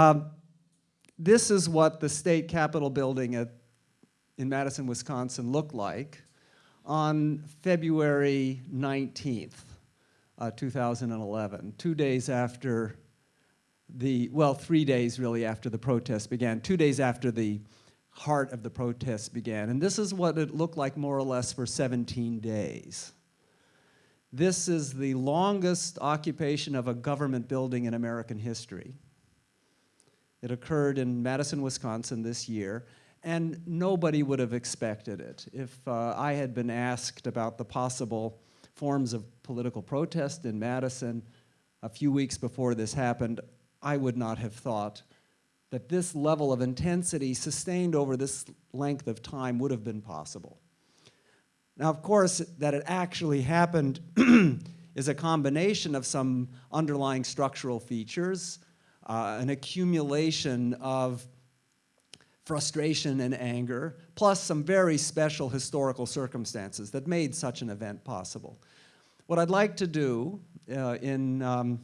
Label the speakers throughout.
Speaker 1: Um, this is what the state capitol building at, in Madison, Wisconsin looked like on February 19th, uh, 2011, two days after the, well, three days really after the protests began, two days after the heart of the protests began. And this is what it looked like more or less for 17 days. This is the longest occupation of a government building in American history. It occurred in Madison, Wisconsin this year, and nobody would have expected it. If uh, I had been asked about the possible forms of political protest in Madison a few weeks before this happened, I would not have thought that this level of intensity sustained over this length of time would have been possible. Now, of course, that it actually happened is a combination of some underlying structural features, uh, an accumulation of frustration and anger, plus some very special historical circumstances that made such an event possible. What I'd like to do uh, in um,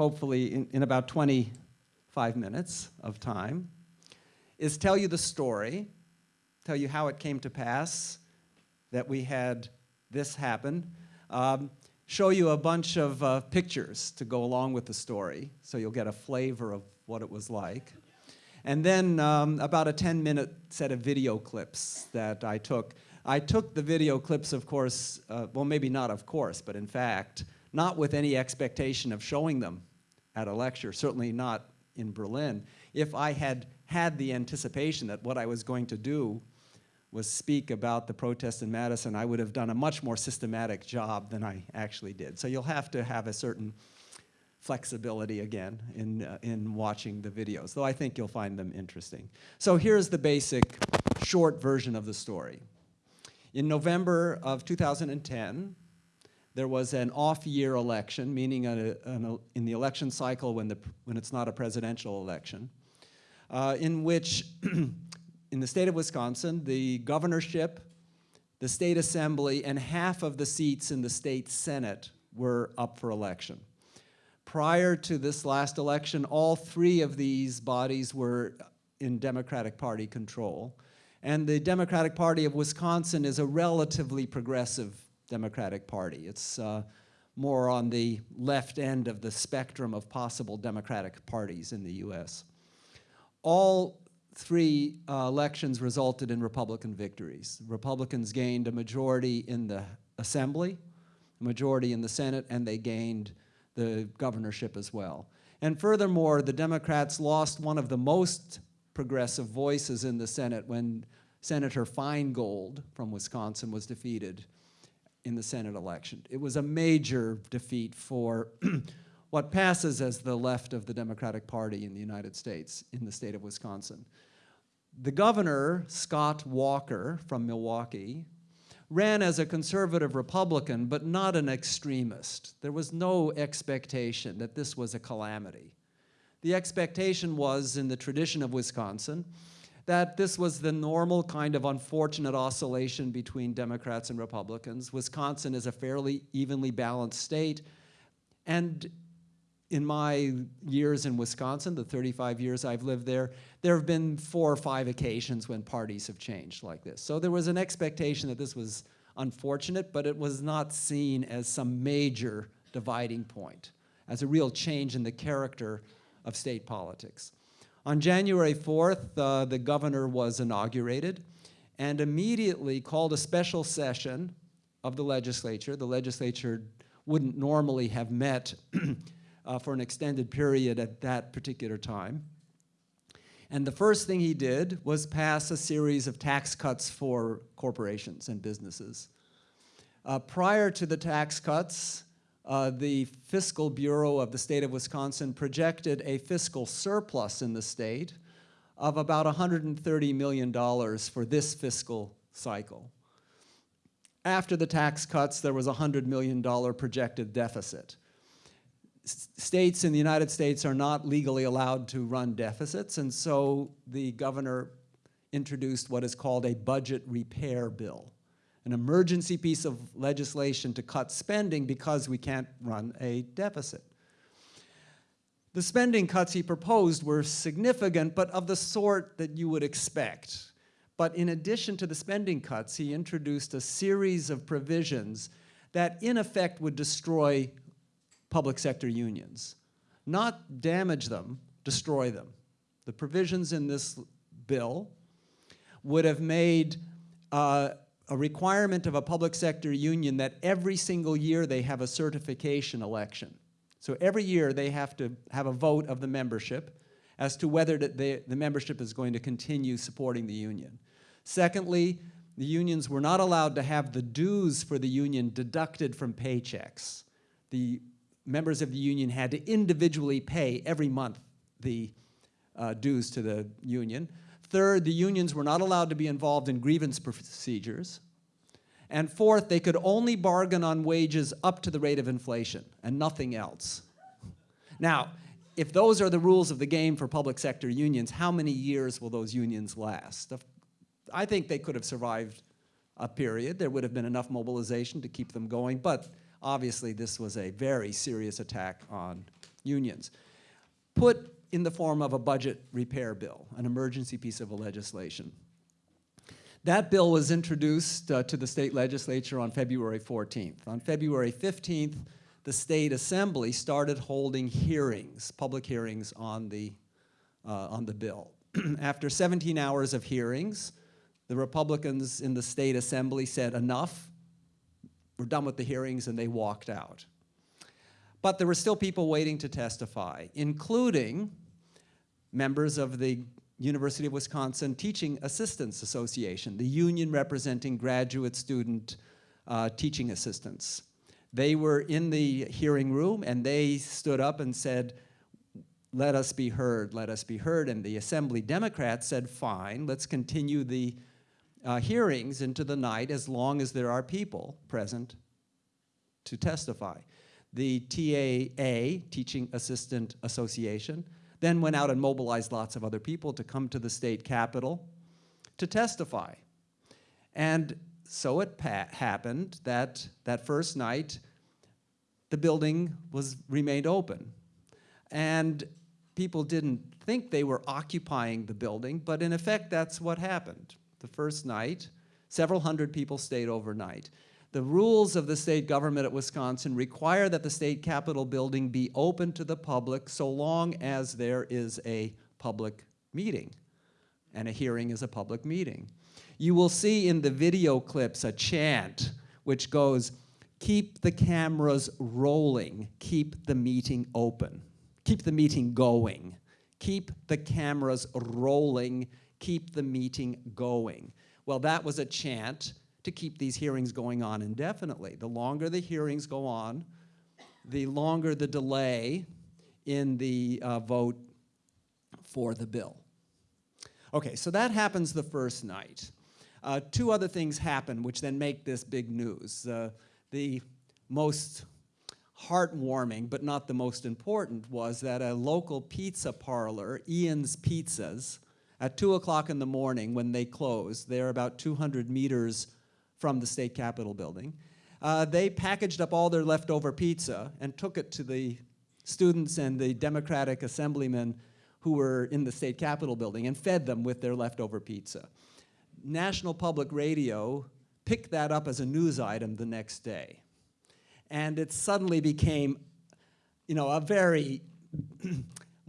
Speaker 1: hopefully in, in about 25 minutes of time, is tell you the story, tell you how it came to pass that we had this happen, um, show you a bunch of uh, pictures to go along with the story, so you'll get a flavor of what it was like. And then um, about a 10 minute set of video clips that I took. I took the video clips, of course, uh, well, maybe not of course, but in fact, not with any expectation of showing them at a lecture, certainly not in Berlin, if I had had the anticipation that what I was going to do was speak about the protest in Madison, I would have done a much more systematic job than I actually did. So you'll have to have a certain flexibility again in, uh, in watching the videos, though I think you'll find them interesting. So here's the basic short version of the story. In November of 2010, there was an off-year election, meaning a, a, in the election cycle when, the, when it's not a presidential election, uh, in which, in the state of Wisconsin, the governorship, the state assembly, and half of the seats in the state senate were up for election. Prior to this last election, all three of these bodies were in Democratic Party control. And the Democratic Party of Wisconsin is a relatively progressive Democratic Party. It's uh, more on the left end of the spectrum of possible Democratic parties in the US. All three uh, elections resulted in Republican victories. Republicans gained a majority in the Assembly, a majority in the Senate, and they gained the governorship as well. And furthermore, the Democrats lost one of the most progressive voices in the Senate when Senator Feingold from Wisconsin was defeated in the Senate election. It was a major defeat for what passes as the left of the Democratic Party in the United States, in the state of Wisconsin. The governor, Scott Walker from Milwaukee, ran as a conservative Republican, but not an extremist. There was no expectation that this was a calamity. The expectation was, in the tradition of Wisconsin, that this was the normal kind of unfortunate oscillation between Democrats and Republicans. Wisconsin is a fairly evenly balanced state. And in my years in Wisconsin, the 35 years I've lived there, there have been four or five occasions when parties have changed like this. So there was an expectation that this was unfortunate, but it was not seen as some major dividing point, as a real change in the character of state politics. On January 4th, uh, the governor was inaugurated and immediately called a special session of the legislature. The legislature wouldn't normally have met uh, for an extended period at that particular time. And the first thing he did was pass a series of tax cuts for corporations and businesses. Uh, prior to the tax cuts, uh, the Fiscal Bureau of the state of Wisconsin projected a fiscal surplus in the state of about $130 million for this fiscal cycle. After the tax cuts, there was a $100 million projected deficit. States in the United States are not legally allowed to run deficits, and so the governor introduced what is called a budget repair bill an emergency piece of legislation to cut spending because we can't run a deficit. The spending cuts he proposed were significant, but of the sort that you would expect. But in addition to the spending cuts, he introduced a series of provisions that in effect would destroy public sector unions. Not damage them, destroy them. The provisions in this bill would have made uh, a requirement of a public sector union that every single year they have a certification election. So every year they have to have a vote of the membership as to whether the, the membership is going to continue supporting the union. Secondly, the unions were not allowed to have the dues for the union deducted from paychecks. The members of the union had to individually pay every month the uh, dues to the union. Third, the unions were not allowed to be involved in grievance procedures. And fourth, they could only bargain on wages up to the rate of inflation and nothing else. Now, if those are the rules of the game for public sector unions, how many years will those unions last? I think they could have survived a period. There would have been enough mobilization to keep them going, but obviously this was a very serious attack on unions. Put in the form of a budget repair bill, an emergency piece of legislation. That bill was introduced uh, to the state legislature on February 14th. On February 15th, the state assembly started holding hearings, public hearings on the, uh, on the bill. After 17 hours of hearings, the Republicans in the state assembly said enough, we're done with the hearings, and they walked out. But there were still people waiting to testify, including members of the University of Wisconsin Teaching Assistants Association, the union representing graduate student uh, teaching assistants. They were in the hearing room and they stood up and said, let us be heard, let us be heard. And the Assembly Democrats said, fine, let's continue the uh, hearings into the night as long as there are people present to testify. The TAA, Teaching Assistant Association, then went out and mobilized lots of other people to come to the state capitol to testify. And so it happened that that first night, the building was remained open. And people didn't think they were occupying the building, but in effect, that's what happened. The first night, several hundred people stayed overnight. The rules of the state government at Wisconsin require that the state capitol building be open to the public so long as there is a public meeting. And a hearing is a public meeting. You will see in the video clips a chant which goes, keep the cameras rolling, keep the meeting open, keep the meeting going, keep the cameras rolling, keep the meeting going. Well, that was a chant to keep these hearings going on indefinitely. The longer the hearings go on, the longer the delay in the uh, vote for the bill. Okay, so that happens the first night. Uh, two other things happen which then make this big news. Uh, the most heartwarming, but not the most important, was that a local pizza parlor, Ian's Pizzas, at 2 o'clock in the morning when they closed, they're about 200 meters from the state capitol building. Uh, they packaged up all their leftover pizza and took it to the students and the Democratic assemblymen who were in the state capitol building and fed them with their leftover pizza. National Public Radio picked that up as a news item the next day. And it suddenly became, you know, a very,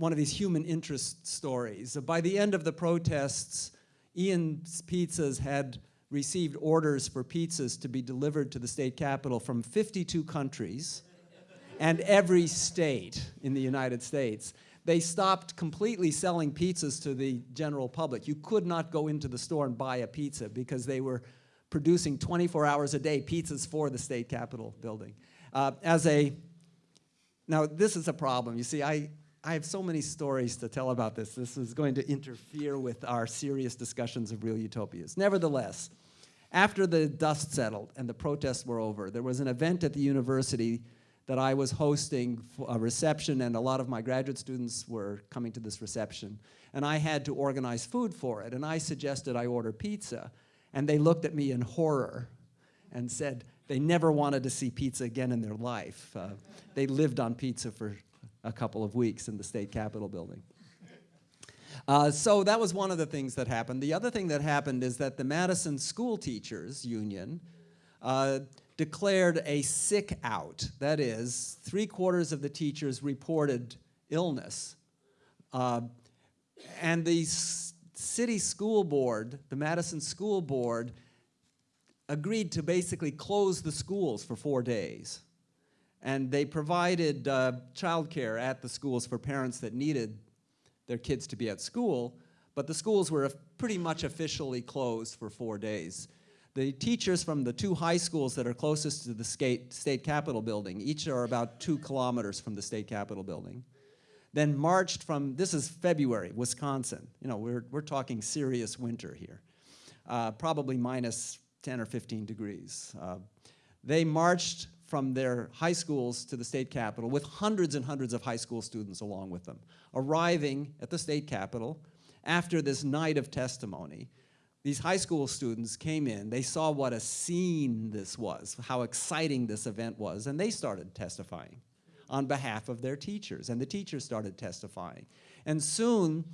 Speaker 1: one of these human interest stories. By the end of the protests, Ian's Pizzas had received orders for pizzas to be delivered to the state capitol from 52 countries and every state in the United States. They stopped completely selling pizzas to the general public. You could not go into the store and buy a pizza because they were producing 24 hours a day pizzas for the state capitol building. Uh, as a, now this is a problem. You see, I, I have so many stories to tell about this. This is going to interfere with our serious discussions of real utopias. Nevertheless, after the dust settled and the protests were over, there was an event at the university that I was hosting a reception and a lot of my graduate students were coming to this reception. And I had to organize food for it. And I suggested I order pizza. And they looked at me in horror and said they never wanted to see pizza again in their life. Uh, they lived on pizza for a couple of weeks in the state capitol building. Uh, so that was one of the things that happened. The other thing that happened is that the Madison School Teachers Union uh, declared a sick out. That is, three quarters of the teachers reported illness. Uh, and the city school board, the Madison School Board, agreed to basically close the schools for four days. And they provided uh, childcare at the schools for parents that needed their kids to be at school, but the schools were pretty much officially closed for four days. The teachers from the two high schools that are closest to the state, state capitol building, each are about two kilometers from the state capitol building, then marched from, this is February, Wisconsin. You know, we're, we're talking serious winter here. Uh, probably minus 10 or 15 degrees. Uh, they marched from their high schools to the state capitol with hundreds and hundreds of high school students along with them, arriving at the state capitol after this night of testimony. These high school students came in, they saw what a scene this was, how exciting this event was, and they started testifying on behalf of their teachers, and the teachers started testifying. And soon,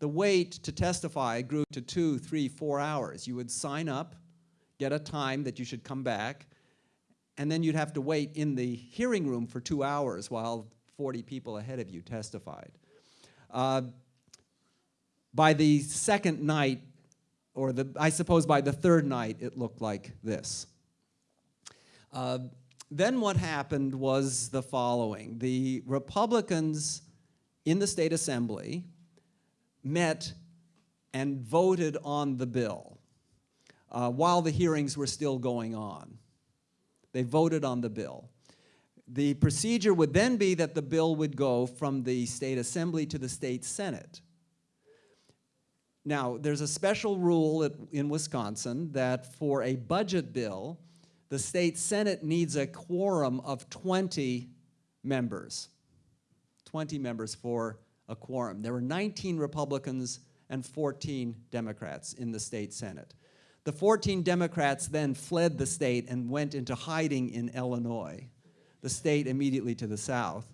Speaker 1: the wait to testify grew to two, three, four hours. You would sign up, get a time that you should come back, and then you'd have to wait in the hearing room for two hours while 40 people ahead of you testified. Uh, by the second night, or the, I suppose by the third night, it looked like this. Uh, then what happened was the following. The Republicans in the state assembly met and voted on the bill uh, while the hearings were still going on. They voted on the bill. The procedure would then be that the bill would go from the state assembly to the state senate. Now, there's a special rule at, in Wisconsin that for a budget bill, the state senate needs a quorum of 20 members. 20 members for a quorum. There were 19 Republicans and 14 Democrats in the state senate. The 14 Democrats then fled the state and went into hiding in Illinois, the state immediately to the south.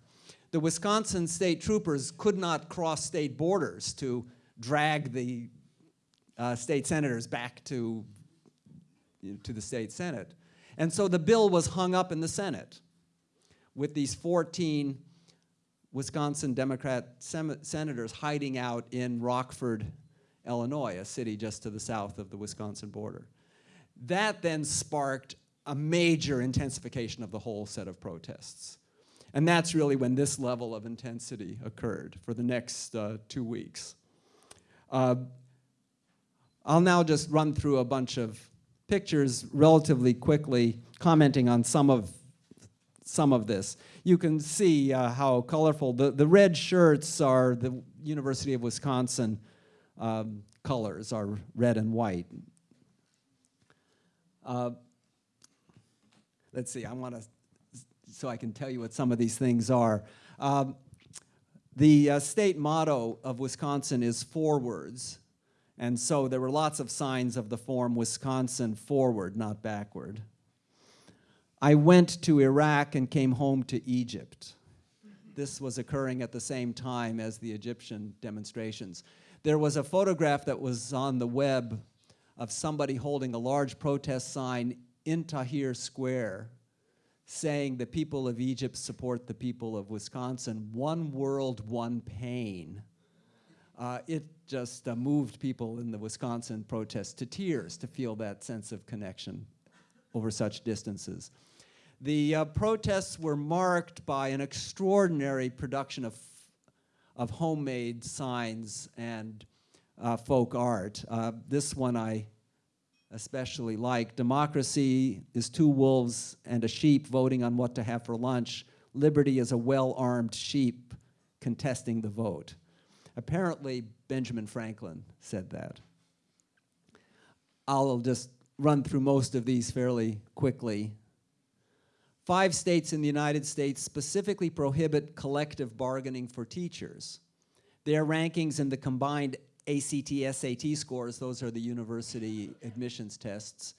Speaker 1: The Wisconsin state troopers could not cross state borders to drag the uh, state senators back to, you know, to the state senate. And so the bill was hung up in the Senate with these 14 Wisconsin Democrat senators hiding out in Rockford, Illinois, a city just to the south of the Wisconsin border. That then sparked a major intensification of the whole set of protests. And that's really when this level of intensity occurred for the next uh, two weeks. Uh, I'll now just run through a bunch of pictures relatively quickly, commenting on some of, some of this. You can see uh, how colorful, the, the red shirts are the University of Wisconsin um, colors are red and white. Uh, let's see, I want to, so I can tell you what some of these things are. Um, the uh, state motto of Wisconsin is forwards. And so there were lots of signs of the form Wisconsin forward, not backward. I went to Iraq and came home to Egypt. This was occurring at the same time as the Egyptian demonstrations. There was a photograph that was on the web of somebody holding a large protest sign in Tahrir Square saying the people of Egypt support the people of Wisconsin, one world, one pain. Uh, it just uh, moved people in the Wisconsin protest to tears to feel that sense of connection over such distances. The uh, protests were marked by an extraordinary production of of homemade signs and uh, folk art. Uh, this one I especially like. Democracy is two wolves and a sheep voting on what to have for lunch. Liberty is a well-armed sheep contesting the vote. Apparently, Benjamin Franklin said that. I'll just run through most of these fairly quickly. Five states in the United States specifically prohibit collective bargaining for teachers. Their rankings in the combined ACT, SAT scores, those are the university admissions tests,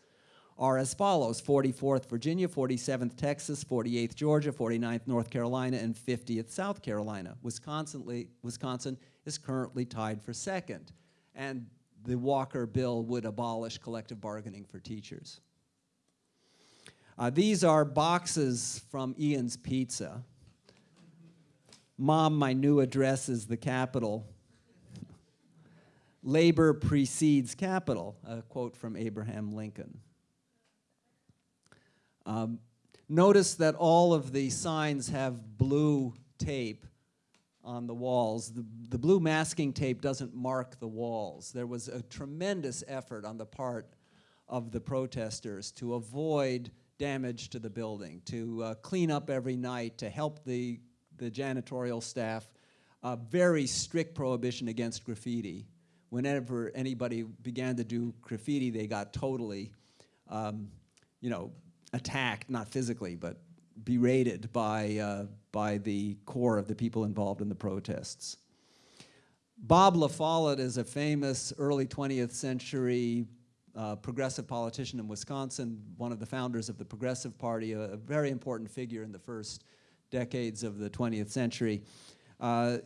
Speaker 1: are as follows 44th Virginia, 47th Texas, 48th Georgia, 49th North Carolina, and 50th South Carolina. Wisconsin, Wisconsin is currently tied for second. And the Walker bill would abolish collective bargaining for teachers. Uh, these are boxes from Ian's Pizza. Mom, my new address is the Capitol. Labor precedes capital, a quote from Abraham Lincoln. Um, notice that all of the signs have blue tape on the walls. The, the blue masking tape doesn't mark the walls. There was a tremendous effort on the part of the protesters to avoid damage to the building, to uh, clean up every night, to help the, the janitorial staff. A very strict prohibition against graffiti. Whenever anybody began to do graffiti, they got totally, um, you know, attacked, not physically, but berated by, uh, by the core of the people involved in the protests. Bob La Follette is a famous early 20th century uh, progressive politician in Wisconsin, one of the founders of the Progressive Party, a, a very important figure in the first decades of the 20th century. Uh,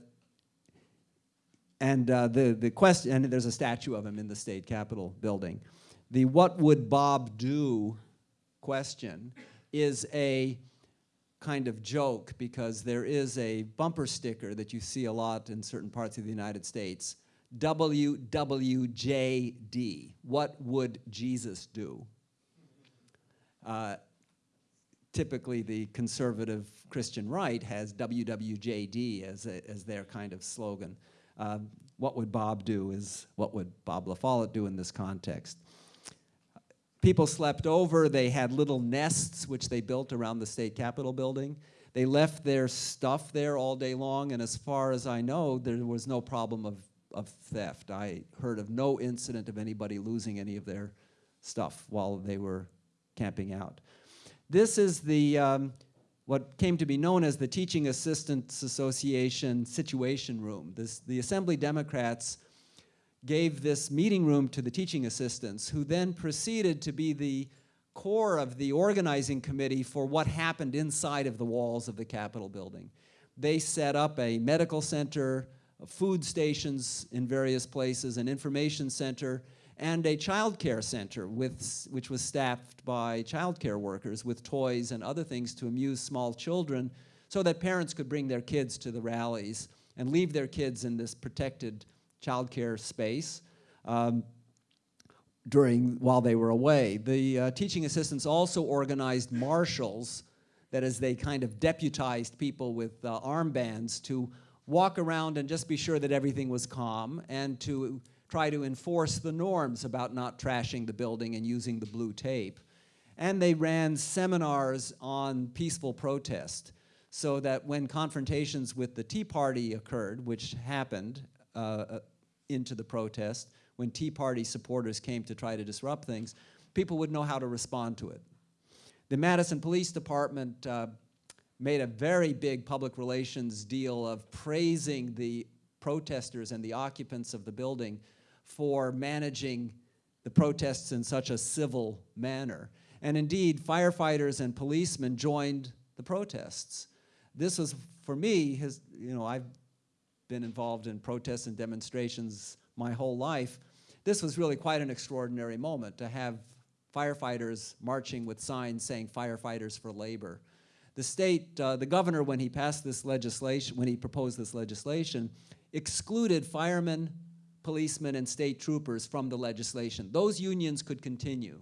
Speaker 1: and uh, the, the question, and there's a statue of him in the state capitol building. The what would Bob do question is a kind of joke because there is a bumper sticker that you see a lot in certain parts of the United States. WWJD, what would Jesus do? Uh, typically the conservative Christian right has WWJD as, a, as their kind of slogan. Uh, what would Bob do is what would Bob La Follette do in this context. People slept over. They had little nests which they built around the state capitol building. They left their stuff there all day long, and as far as I know, there was no problem of, of theft. I heard of no incident of anybody losing any of their stuff while they were camping out. This is the, um, what came to be known as the Teaching Assistants Association Situation Room. This, the Assembly Democrats gave this meeting room to the teaching assistants, who then proceeded to be the core of the organizing committee for what happened inside of the walls of the Capitol building. They set up a medical center, food stations in various places, an information center, and a child care center with, which was staffed by child care workers with toys and other things to amuse small children so that parents could bring their kids to the rallies and leave their kids in this protected childcare space um, during while they were away. The uh, teaching assistants also organized marshals, that is, they kind of deputized people with uh, armbands to walk around and just be sure that everything was calm and to try to enforce the norms about not trashing the building and using the blue tape. And they ran seminars on peaceful protest so that when confrontations with the Tea Party occurred, which happened uh, uh into the protest, when Tea Party supporters came to try to disrupt things, people would know how to respond to it. The Madison Police Department uh, made a very big public relations deal of praising the protesters and the occupants of the building for managing the protests in such a civil manner. And indeed, firefighters and policemen joined the protests. This was, for me, you know, I've been involved in protests and demonstrations my whole life, this was really quite an extraordinary moment to have firefighters marching with signs saying firefighters for labor. The state, uh, the governor, when he passed this legislation, when he proposed this legislation, excluded firemen, policemen, and state troopers from the legislation. Those unions could continue.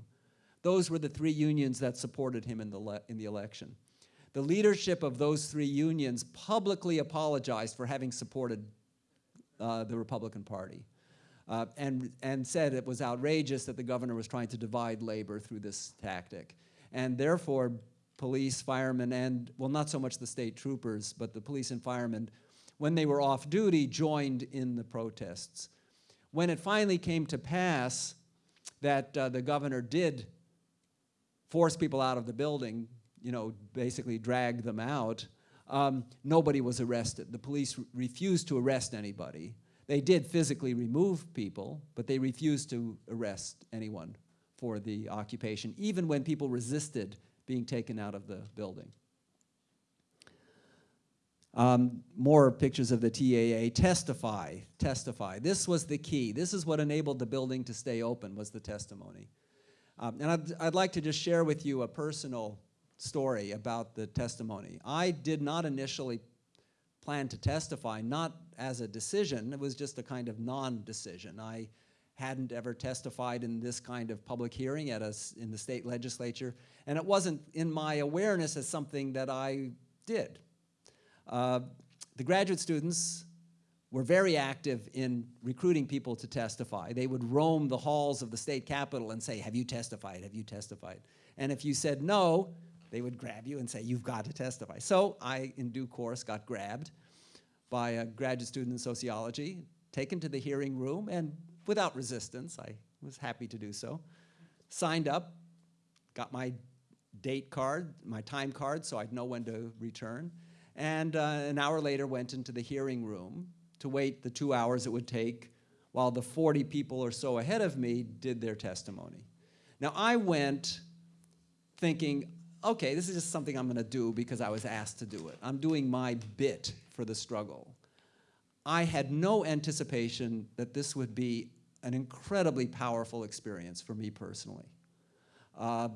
Speaker 1: Those were the three unions that supported him in the, in the election. The leadership of those three unions publicly apologized for having supported uh, the Republican Party uh, and, and said it was outrageous that the governor was trying to divide labor through this tactic. And therefore, police, firemen, and, well, not so much the state troopers, but the police and firemen, when they were off duty, joined in the protests. When it finally came to pass that uh, the governor did force people out of the building, you know, basically dragged them out, um, nobody was arrested. The police refused to arrest anybody. They did physically remove people, but they refused to arrest anyone for the occupation, even when people resisted being taken out of the building. Um, more pictures of the TAA. Testify, testify. This was the key. This is what enabled the building to stay open, was the testimony. Um, and I'd, I'd like to just share with you a personal story about the testimony. I did not initially plan to testify, not as a decision, it was just a kind of non-decision. I hadn't ever testified in this kind of public hearing at a, in the state legislature, and it wasn't in my awareness as something that I did. Uh, the graduate students were very active in recruiting people to testify. They would roam the halls of the state capitol and say, have you testified, have you testified? And if you said no, they would grab you and say, you've got to testify. So I, in due course, got grabbed by a graduate student in sociology, taken to the hearing room, and without resistance, I was happy to do so, signed up, got my date card, my time card, so I'd know when to return, and uh, an hour later went into the hearing room to wait the two hours it would take while the 40 people or so ahead of me did their testimony. Now I went thinking, okay, this is just something I'm gonna do because I was asked to do it. I'm doing my bit for the struggle. I had no anticipation that this would be an incredibly powerful experience for me personally. Uh,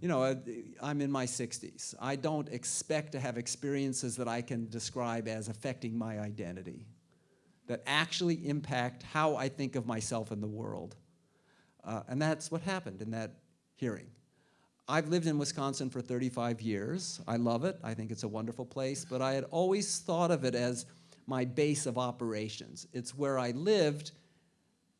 Speaker 1: you know, uh, I'm in my 60s. I don't expect to have experiences that I can describe as affecting my identity, that actually impact how I think of myself in the world. Uh, and that's what happened in that hearing. I've lived in Wisconsin for 35 years. I love it. I think it's a wonderful place, but I had always thought of it as my base of operations. It's where I lived,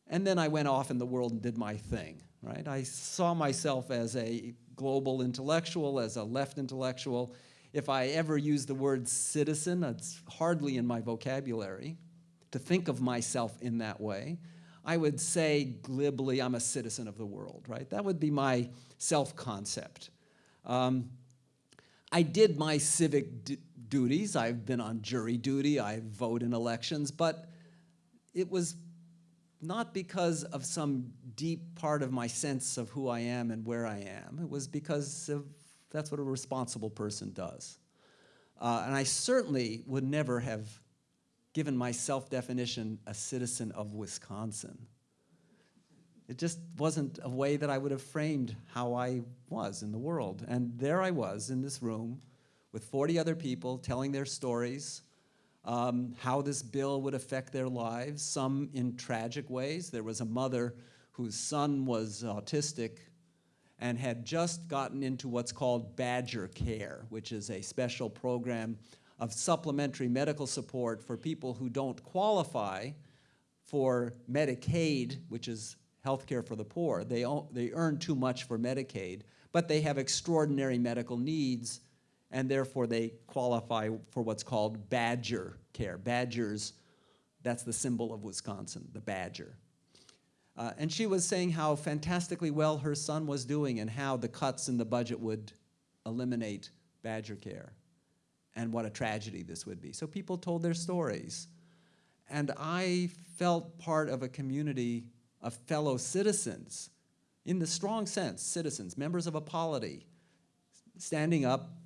Speaker 1: and then I went off in the world and did my thing, right? I saw myself as a global intellectual, as a left intellectual. If I ever use the word citizen, it's hardly in my vocabulary to think of myself in that way. I would say glibly, I'm a citizen of the world, right? That would be my self-concept. Um, I did my civic duties. I've been on jury duty. I vote in elections, but it was not because of some deep part of my sense of who I am and where I am. It was because of, that's what a responsible person does. Uh, and I certainly would never have given my self-definition a citizen of Wisconsin. It just wasn't a way that I would have framed how I was in the world. And there I was in this room with 40 other people telling their stories, um, how this bill would affect their lives, some in tragic ways. There was a mother whose son was autistic and had just gotten into what's called Badger Care, which is a special program of supplementary medical support for people who don't qualify for Medicaid, which is health care for the poor. They, they earn too much for Medicaid, but they have extraordinary medical needs and therefore they qualify for what's called badger care. Badgers, that's the symbol of Wisconsin, the badger. Uh, and she was saying how fantastically well her son was doing and how the cuts in the budget would eliminate badger care and what a tragedy this would be. So people told their stories. And I felt part of a community of fellow citizens, in the strong sense, citizens, members of a polity, standing up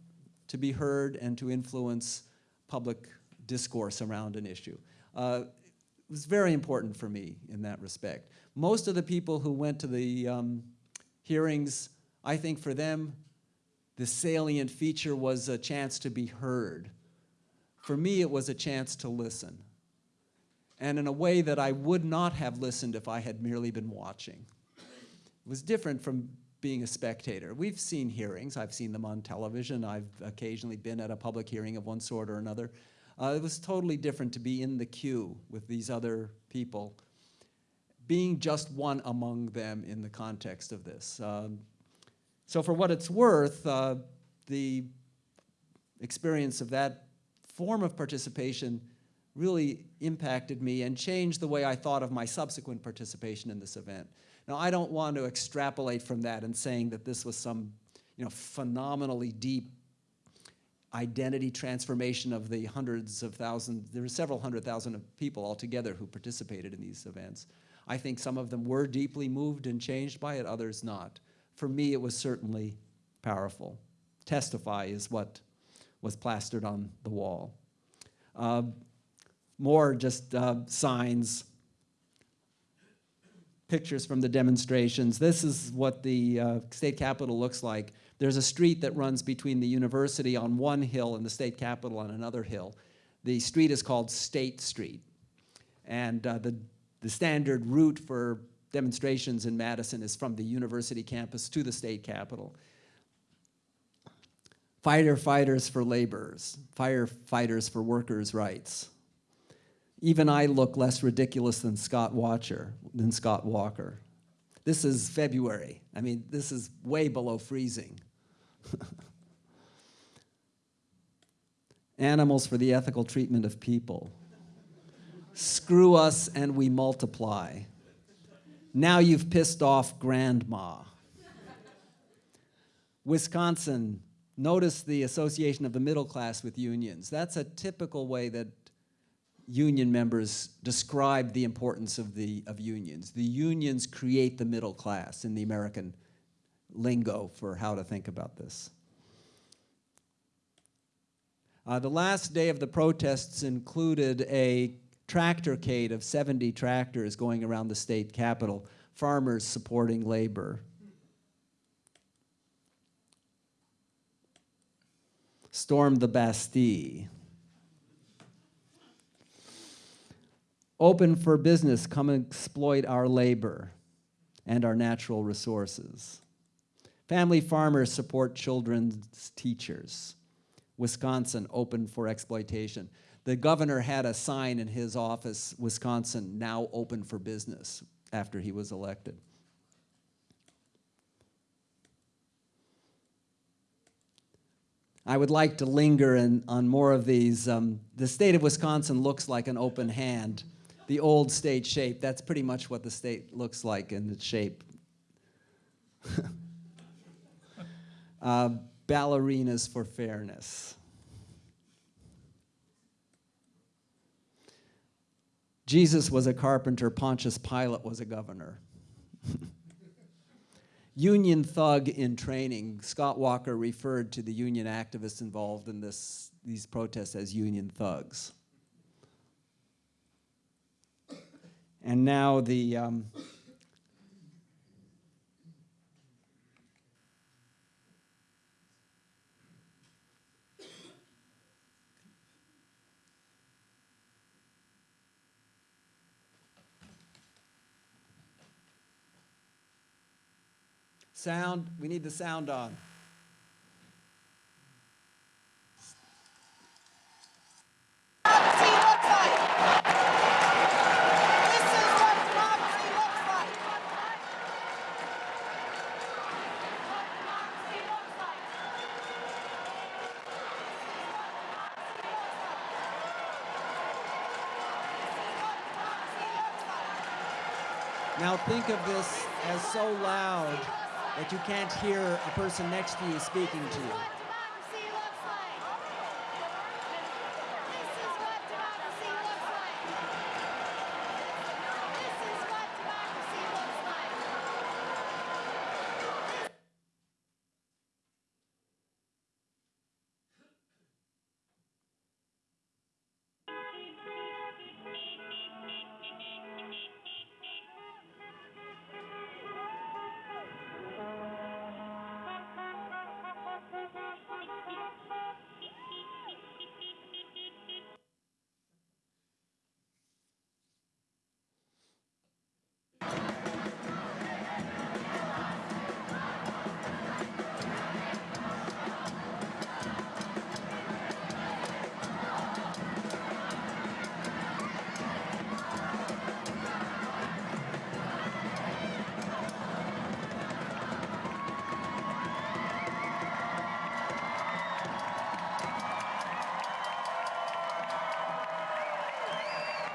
Speaker 1: to be heard and to influence public discourse around an issue. Uh, it was very important for me in that respect. Most of the people who went to the um, hearings, I think for them, the salient feature was a chance to be heard. For me, it was a chance to listen. And in a way that I would not have listened if I had merely been watching. It was different from being a spectator. We've seen hearings. I've seen them on television. I've occasionally been at a public hearing of one sort or another. Uh, it was totally different to be in the queue with these other people, being just one among them in the context of this. Um, so for what it's worth, uh, the experience of that form of participation really impacted me and changed the way I thought of my subsequent participation in this event. Now, I don't want to extrapolate from that and saying that this was some you know, phenomenally deep identity transformation of the hundreds of thousands, there were several hundred thousand of people altogether who participated in these events. I think some of them were deeply moved and changed by it, others not. For me, it was certainly powerful. Testify is what was plastered on the wall. Uh, more just uh, signs, pictures from the demonstrations. This is what the uh, state capitol looks like. There's a street that runs between the university on one hill and the state capitol on another hill. The street is called State Street. And uh, the, the standard route for demonstrations in Madison is from the university campus to the state capitol. Firefighters for laborers, firefighters for workers' rights. Even I look less ridiculous than Scott Watcher, than Scott Walker. This is February. I mean, this is way below freezing. Animals for the ethical treatment of people. Screw us and we multiply. Now you've pissed off grandma. Wisconsin, notice the association of the middle class with unions. That's a typical way that union members describe the importance of, the, of unions. The unions create the middle class in the American lingo for how to think about this. Uh, the last day of the protests included a tractorcade of 70 tractors going around the state capitol, farmers supporting labor. Stormed the Bastille. Open for business, come exploit our labor and our natural resources. Family farmers support children's teachers. Wisconsin open for exploitation. The governor had a sign in his office, Wisconsin now open for business after he was elected. I would like to linger in, on more of these. Um, the state of Wisconsin looks like an open hand. The old state shape, that's pretty much what the state looks like in its shape. uh, ballerinas for fairness. Jesus was a carpenter, Pontius Pilate was a governor. union thug in training. Scott Walker referred to the union activists involved in this, these protests as union thugs. And now the um, Sound, we need the sound on. Think of this as so loud that you can't hear a person next to you speaking to you.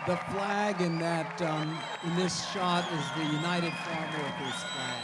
Speaker 1: The flag in that um, in this shot is the United Farm Workers flag.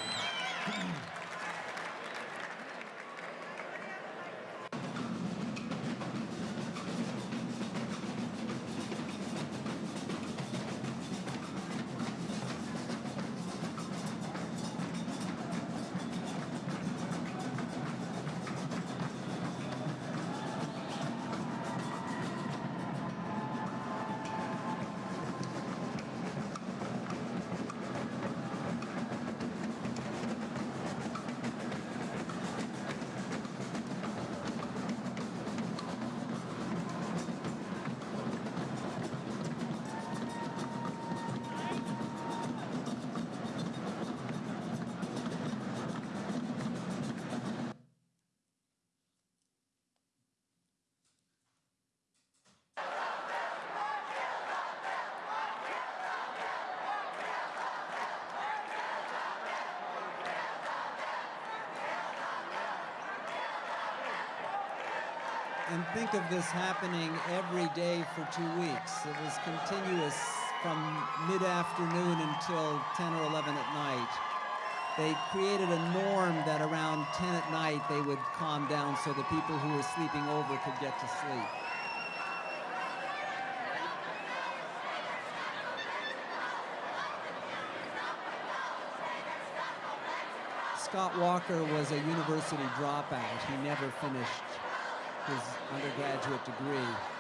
Speaker 1: And think of this happening every day for two weeks. It was continuous from mid-afternoon until 10 or 11 at night. They created a norm that around 10 at night they would calm down so the people who were sleeping over could get to sleep. Scott Walker was a university dropout. He never finished his undergraduate degree.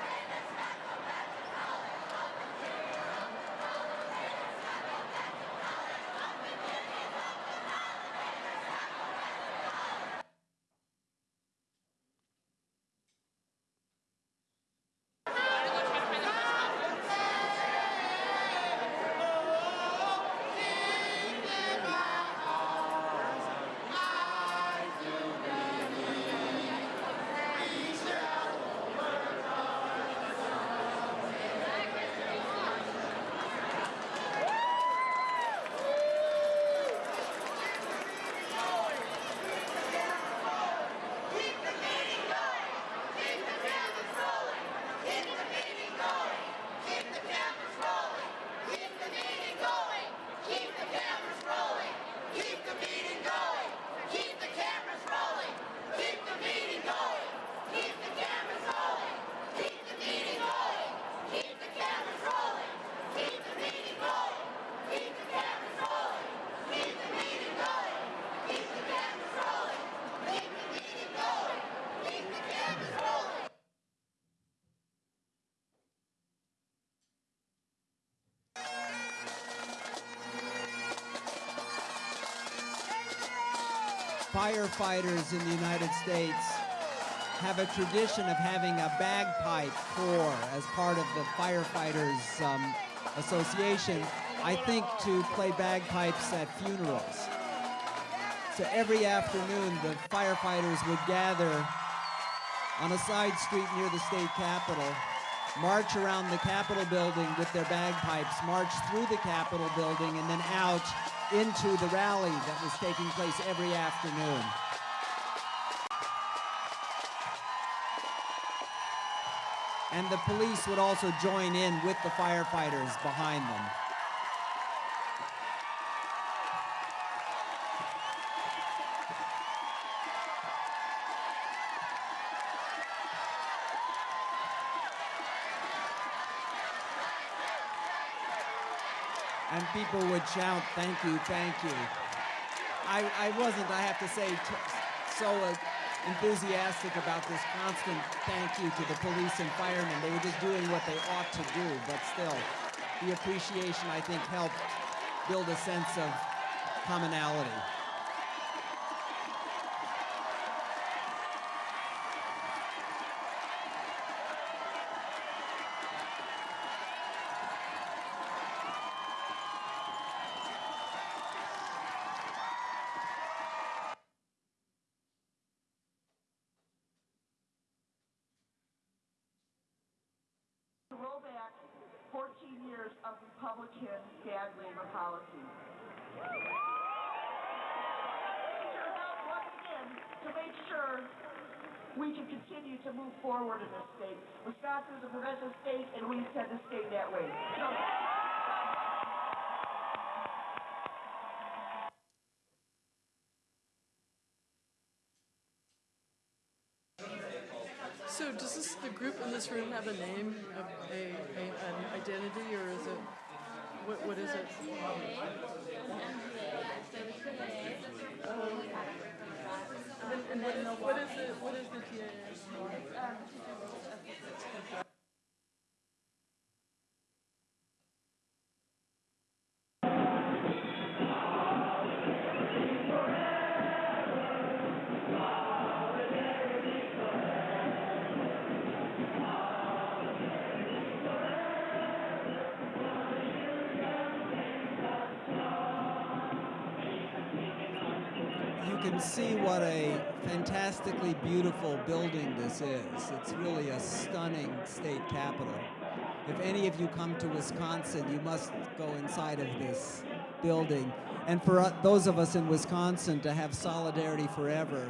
Speaker 1: Firefighters in the United States have a tradition of having a bagpipe corps as part of the Firefighters um, Association, I think to play bagpipes at funerals. So every afternoon, the firefighters would gather on a side street near the state capitol, march around the Capitol building with their bagpipes, march through the Capitol building, and then out into the rally that was taking place every afternoon. And the police would also join in with the firefighters behind them. People would shout, thank you, thank you. I, I wasn't, I have to say, so enthusiastic about this constant thank you to the police and firemen. They were just doing what they ought to do, but still, the appreciation, I think, helped build a sense of commonality.
Speaker 2: Republican bad labor again to make sure we can continue to move forward in this state. Wisconsin is a progressive state, and we intend to stay that way.
Speaker 3: So does this the group in this room have a name, a, a, a an identity, or is it what what is it? Um, and what is, what is it? What is the TAA?
Speaker 1: Can see what a fantastically beautiful building this is. It's really a stunning state capitol. If any of you come to Wisconsin, you must go inside of this building. And for uh, those of us in Wisconsin to have Solidarity Forever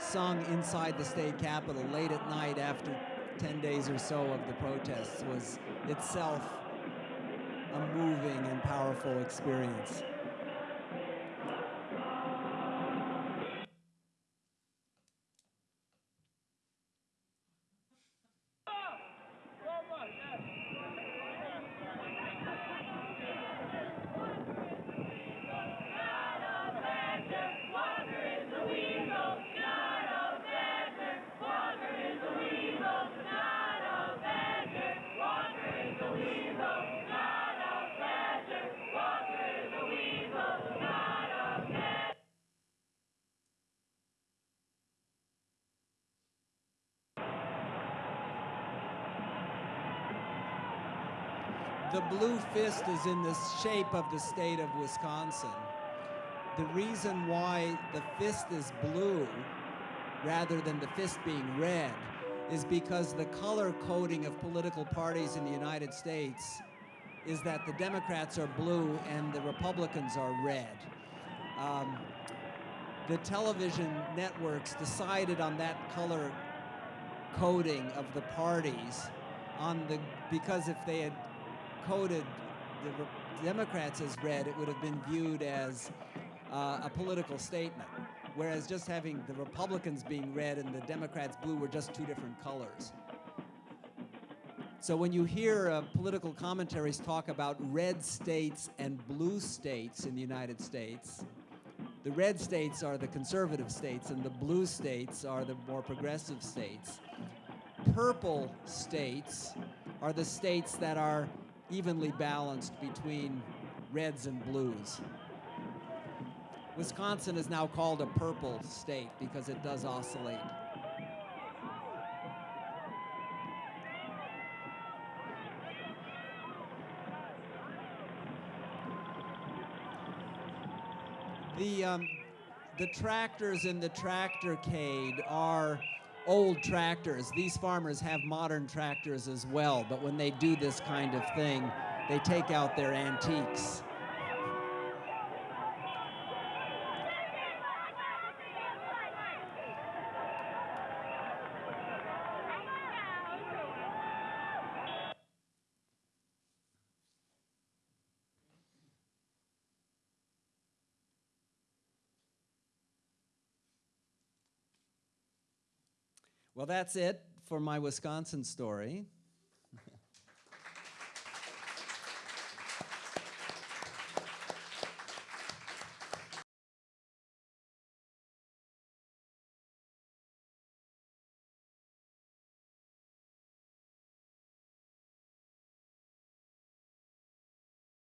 Speaker 1: sung inside the state capitol late at night after 10 days or so of the protests was itself a moving and powerful experience. The blue fist is in the shape of the state of Wisconsin. The reason why the fist is blue rather than the fist being red is because the color coding of political parties in the United States is that the Democrats are blue and the Republicans are red. Um, the television networks decided on that color coding of the parties on the because if they had coded the Re- Democrats as red, it would have been viewed as uh, a political statement. Whereas just having the Republicans being red and the Democrats blue were just two different colors. So when you hear uh, political commentaries talk about red states and blue states in the United States, the red states are the conservative states and the blue states are the more progressive states. Purple states are the states that are evenly balanced between reds and blues. Wisconsin is now called a purple state because it does oscillate. The, um, the tractors in the tractorcade are old tractors. These farmers have modern tractors as well, but when they do this kind of thing, they take out their antiques. Well, that's it for my Wisconsin story.